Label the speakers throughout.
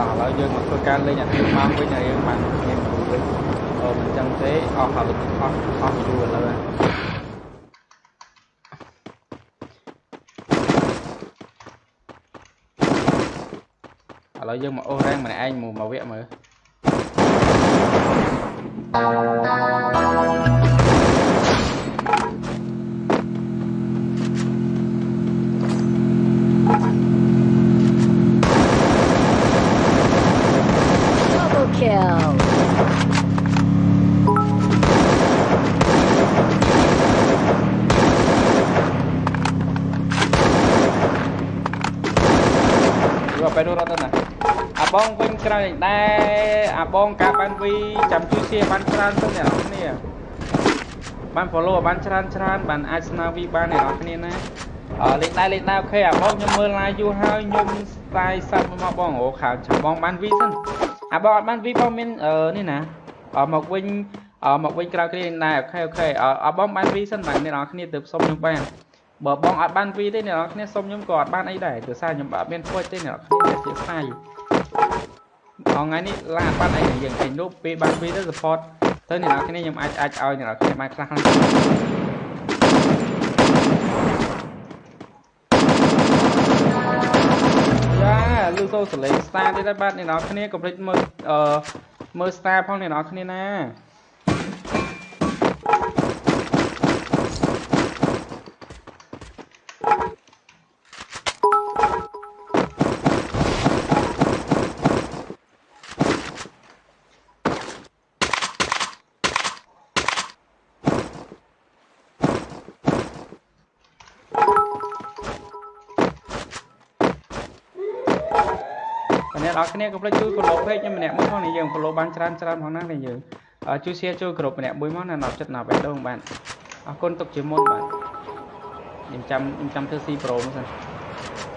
Speaker 1: តោះឥឡូវយើងមកធ្វើការលេងអាទីម៉ោងវិញហើយយើងបានមានមួយវិញអឺមិនចឹងទេអស់ហើយអស់អស់យូរឥឡូវឥឡូវយើងមកអូសរ៉ែងម្នាក់ឯងមកមកវគ្គមើល យកទៅរត់ទៅណាអាបងវិញក្រោយដែរអាបងការបានវីចាំជួយសៀបានច្រើនទៅអ្នកនរគ្នាបាន follow បានច្រើនច្រើនបានអាចស្នើវីបានអ្នកនរគ្នាណាអឺលេខដែរលេខដែរអូខេអាបងខ្ញុំមើល live យូរហើយខ្ញុំ style សាប់មកបងអូខាចាំបងបានវីសិនអាបងអត់បានវីបងមានអឺនេះណាអឺមកវិញអឺមកវិញក្រោយគ្នាដែរអូខេអូខេអឺអាបងបានវីសិនបាទអ្នកនរគ្នាទៅសុំខ្ញុំបាន បើបងអត់បានវីទេអ្នកនរគ្នាសុំខ្ញុំក៏អត់បានអីដែរព្រោះសារខ្ញុំអត់មានពុជទេអ្នកនរគ្នាជាស្អាយថ្ងៃនេះឡាអត់បានអីយើងឯងនោះពេលបានវីទៅ support ទៅអ្នកនរគ្នាខ្ញុំអាចអាចឲ្យអ្នកនរគ្នាបានខ្លះខ្លះយ៉ាលឺសូសលេង star ទៀតហើយបាទអ្នកនរគ្នាកុំភ្លេចមើលអឺមើល star ផងអ្នកនរគ្នាណា អ្នកនរគ្នាកុំភ្លេចជួយ follow page ខ្ញុំម្នាក់មួយផងនេះយើង follow បានច្រើនច្រើនផងណានេះយើងអឺជួយ share ជួយគ្រប់ម្នាក់មួយមកណាណប់ចិត្តណាបេះដូងបាទអរគុណទុកជាមុនបាទខ្ញុំចាំខ្ញុំចាំធ្វើ C Pro មកសិន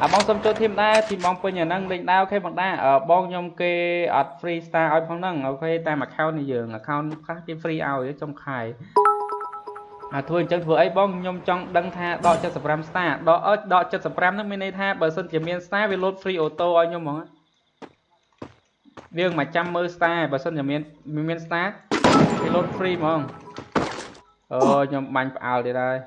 Speaker 1: អាបងសុំចូលធីមដែរធីមបងពេញអាហ្នឹងលេងដែរអូខេបងដែរអឺបងខ្ញុំគេអត់ free star ឲ្យផងហ្នឹងអូខេតាម account នេះយើង account ខ្លះគេ free ឲ្យចុងខែអាធ្វើអញ្ចឹងធ្វើអីបងខ្ញុំចង់ដឹងថាដក75 star ដកអើដក75ហ្នឹងមានន័យថាបើសិនជាមាន star វា load free auto ឲ្យខ្ញុំហ្មង វាមកចាំមើល star បើសិនជាមានមាន star វា load free ហ្មងអូខ្ញុំបាញ់ផ្អើលទៀតហើយ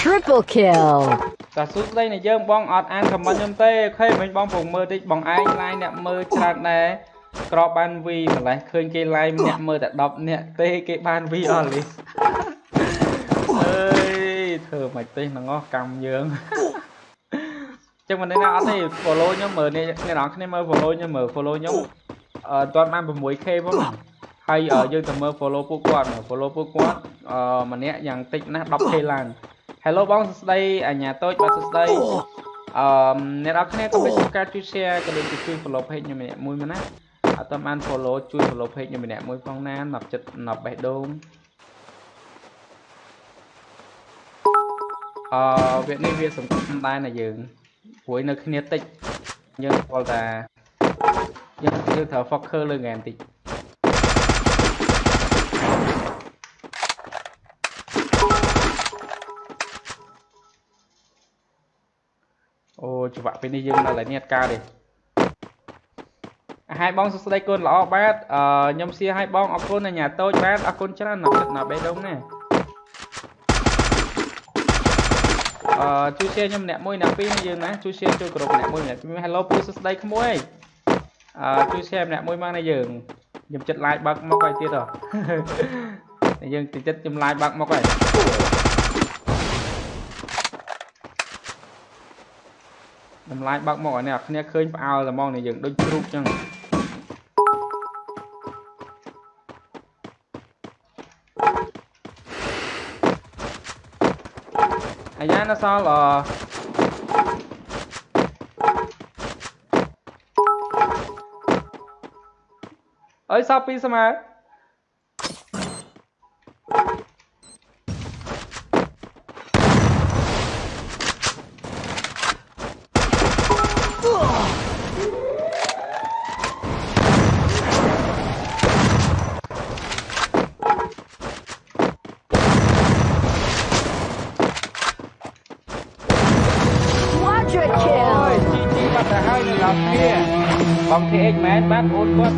Speaker 2: Triple kill.
Speaker 1: តាសួស្ដីនៃយើងបងអត់អានខមមិនខ្ញុំទេអូខេមិញបងពងមើលតិចបងឯង line អ្នកមើលច្រើនដែរក្របបាន V ម្លេះឃើញគេ line អ្នកមើលតែ10អ្នកទេគេបាន V អស់លីសអើយធ្វើមិនទេហ្នឹងអស់កម្មយើងចឹងមិនដឹងណាអត់ទេ follow ខ្ញុំមើលអ្នកអ្នកនរគ្នាមើល follow ខ្ញុំមើល follow ខ្ញុំអឺតាន់បាន 6k ផងហើយយើងទៅមើល follow ពួកគាត់មើល follow ពួកគាត់អឺម្នាក់យ៉ាងតិចណាស់ 10k ឡើង Hello បងសួស្ដីអញ្ញាតូចបាទសួស្ដីអឺអ្នកនរគ្នាកុំភ្លេចជួយការជួយ share ក៏ដូចជាជួយ follow page ខ្ញុំម្នាក់មួយមកណាអត់តាមបាន follow ជួយ follow page ខ្ញុំម្នាក់មួយផងណា10ចិត្ត10បេះដូងអឺវានេះវាសំខាន់ដែរណាយើងព្រួយនៅគ្នាតិចយើងស្គាល់ថាយើងយើងត្រូវ focus លើ game តិច អូច្បាក់ពេលនេះយើងនៅឡើយនេះអត់ការទេហើយបងសួស្ដីកូនល្អបាទអឺខ្ញុំសៀឲ្យបងអរគុណអញ្ញាតូចបាទអរគុណច្រើនណាស់ចិត្តណាស់បេះដូងណាអឺជួយ share ខ្ញុំម្នាក់មួយអ្នកពីរយើងណាជួយ share ជួយក្រុមម្នាក់មួយម្នាក់ពីរ Hello ពូសួស្ដីក្មួយអឺជួយ share ម្នាក់មួយមកណាយើងខ្ញុំចិត្ត like បើកមកហើយទៀតហ៎យើងតិចចិត្តខ្ញុំ like បើកមកហើយ តម្លាយបើកមកឲ្យអ្នកគ្នាឃើញផ្អើលតែហ្មងនេះយើងដូចជ្រូកចឹងអាយ៉ាណាសល់អអើយសល់ពីស្មើ
Speaker 2: ជាជាអូយជ
Speaker 1: ីជីបាត់ទៅហើយនៅឡោះគ្នាបង TX មែនបាទអូនគាត់